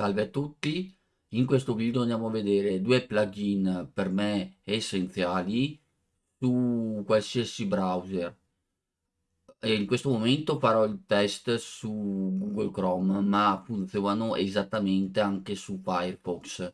Salve a tutti, in questo video andiamo a vedere due plugin per me essenziali su qualsiasi browser. E in questo momento farò il test su Google Chrome ma funzionano esattamente anche su Firefox.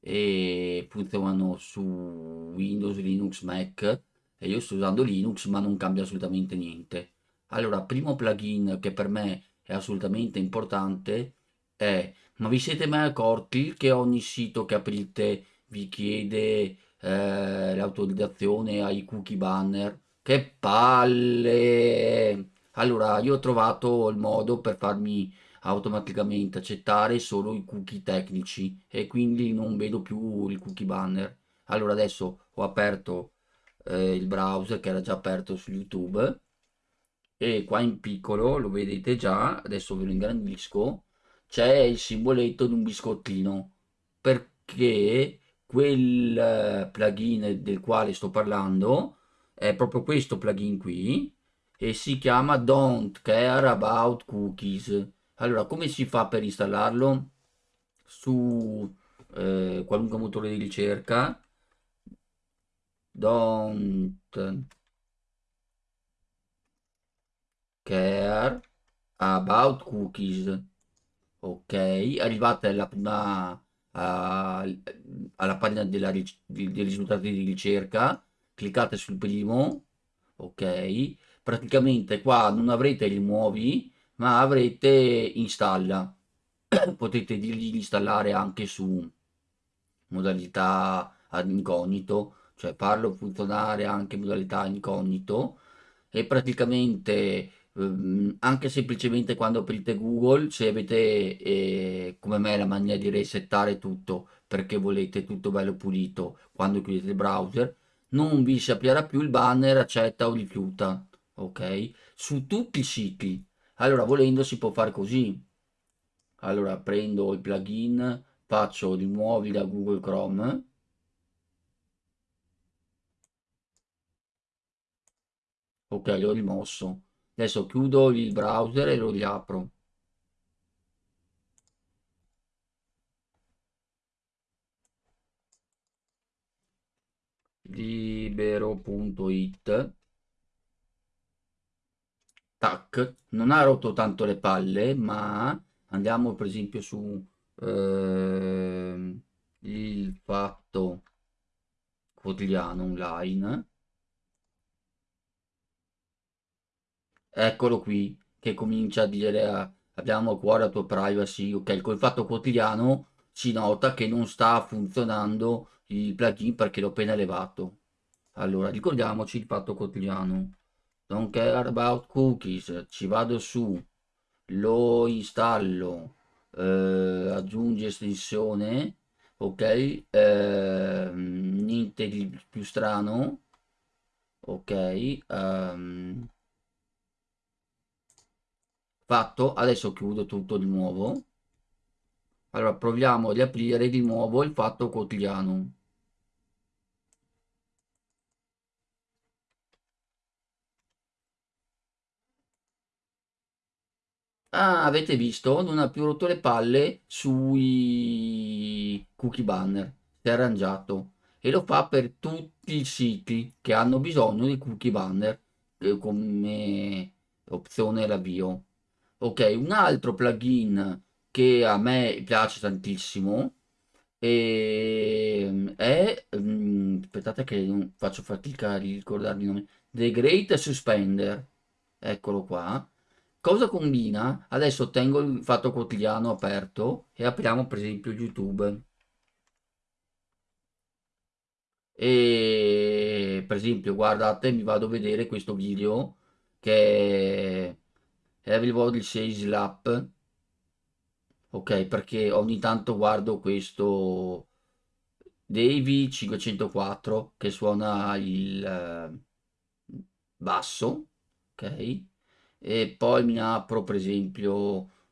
E funzionano su Windows, Linux, Mac. E io sto usando Linux ma non cambia assolutamente niente. Allora primo plugin che per me è assolutamente importante è ma vi siete mai accorti che ogni sito che aprite vi chiede eh, l'autorizzazione ai cookie banner? Che palle! Allora, io ho trovato il modo per farmi automaticamente accettare solo i cookie tecnici e quindi non vedo più il cookie banner. Allora adesso ho aperto eh, il browser che era già aperto su YouTube e qua in piccolo lo vedete già, adesso ve lo ingrandisco c'è il simboletto di un biscottino perché quel eh, plugin del quale sto parlando è proprio questo plugin qui e si chiama don't care about cookies. Allora come si fa per installarlo? Su eh, qualunque motore di ricerca. Don't care about cookies ok arrivate alla prima uh, alla pagina della, dei risultati di ricerca. Cliccate sul primo. Ok. Praticamente qua non avrete rimuovi ma avrete installa. Potete dirgli di installare anche su modalità ad incognito. Cioè farlo funzionare anche in modalità incognito. E praticamente Ehm, anche semplicemente quando aprite Google, se avete eh, come me la mania di resettare tutto perché volete tutto bello pulito quando chiudete il browser, non vi si aprirà più il banner accetta o rifiuta, ok? Su tutti i siti. Allora, volendo si può fare così. Allora, prendo il plugin, faccio rimuovi da Google Chrome. Ok, l'ho rimosso adesso chiudo il browser e lo riapro. Libero.it tac. Non ha rotto tanto le palle ma andiamo per esempio su eh, il fatto quotidiano online eccolo qui che comincia a dire ah, abbiamo a cuore la tua privacy ok? Col fatto quotidiano si nota che non sta funzionando il plugin perché l'ho appena elevato allora ricordiamoci il fatto quotidiano. Don't care about cookies ci vado su lo installo eh, aggiungi estensione ok? Eh, niente di più strano ok? Um, fatto adesso chiudo tutto di nuovo allora proviamo ad aprire di nuovo il fatto quotidiano Ah, avete visto? Non ha più rotto le palle sui cookie banner. Si è arrangiato. E lo fa per tutti i siti che hanno bisogno di cookie banner eh, come opzione l'avvio ok un altro plugin che a me piace tantissimo e, ehm, è um, aspettate che faccio fatica a ricordarmi il nome The Great Suspender. Eccolo qua. Cosa combina? Adesso tengo il fatto quotidiano aperto e apriamo per esempio youtube. E per esempio guardate mi vado a vedere questo video che Evil Body 6 Slap ok perché ogni tanto guardo questo Davy 504 che suona il uh, basso ok? E poi mi apro per esempio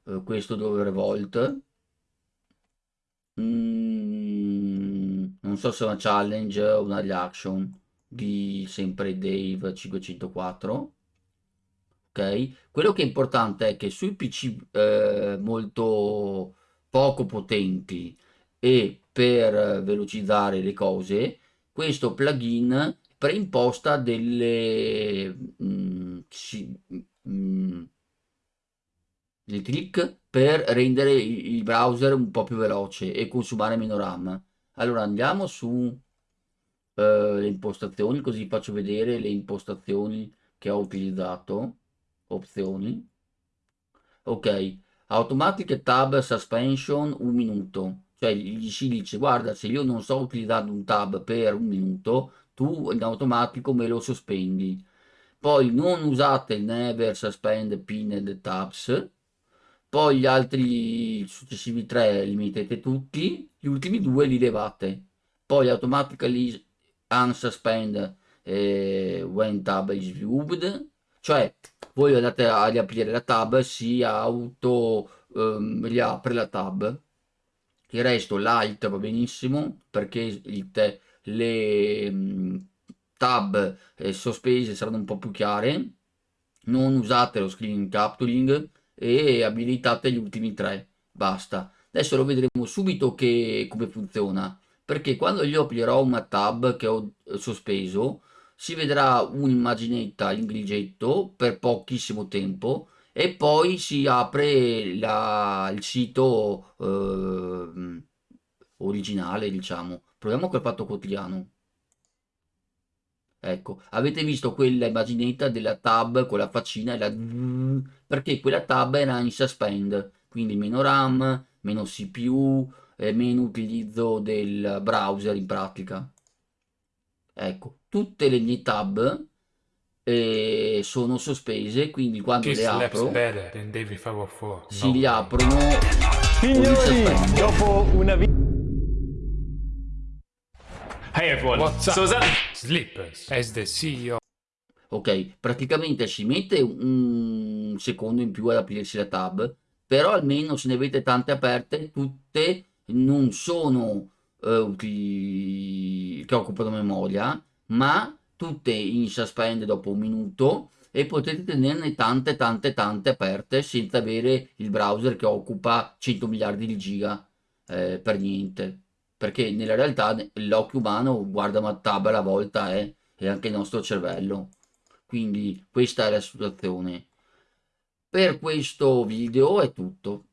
uh, questo dove revolt mm, non so se è una challenge o una reaction di sempre Dave 504 ok? Quello che è importante è che sui PC eh, molto poco potenti e per velocizzare le cose, questo plugin preimposta delle mh, si, mh, dei trick per rendere il browser un po' più veloce e consumare meno RAM. Allora andiamo su uh, le impostazioni, così faccio vedere le impostazioni che ho utilizzato. Opzioni. Ok, automatic tab suspension un minuto. Cioè gli si dice guarda se io non sto utilizzando un tab per un minuto, tu in automatico me lo sospendi. Poi non usate il never suspend pinned tabs poi gli altri successivi tre li mettete tutti, gli ultimi due li levate, poi automatically unsuspend eh, when tab is viewed, cioè voi andate a riaprire la tab, si auto um, riapre la tab, il resto l'alt va benissimo perché il le um, tab eh, sospese saranno un po' più chiare, non usate lo screen capturing, e abilitate gli ultimi tre basta. Adesso lo vedremo subito che, come funziona perché quando io aprirò una tab che ho eh, sospeso si vedrà un'immaginetta in grigetto per pochissimo tempo e poi si apre la, il sito eh, originale diciamo proviamo col fatto quotidiano Ecco, avete visto quella immaginetta della tab con la faccina e la perché quella tab era in suspend, quindi meno RAM, meno CPU, e meno utilizzo del browser in pratica. Ecco, tutte le mie tab eh, sono sospese, quindi quando le apro si riaprono Signori, dopo una vita Hey everyone, What's up? Susan? Slippers. As the CEO. Ok, praticamente ci mette un secondo in più ad aprirsi la tab, però almeno se ne avete tante aperte, tutte non sono uh, che occupano memoria, ma tutte in suspend dopo un minuto e potete tenerne tante tante tante aperte senza avere il browser che occupa 100 miliardi di giga eh, per niente. Perché nella realtà l'occhio umano guarda una tab alla volta eh, e anche il nostro cervello. Quindi questa è la situazione. Per questo video è tutto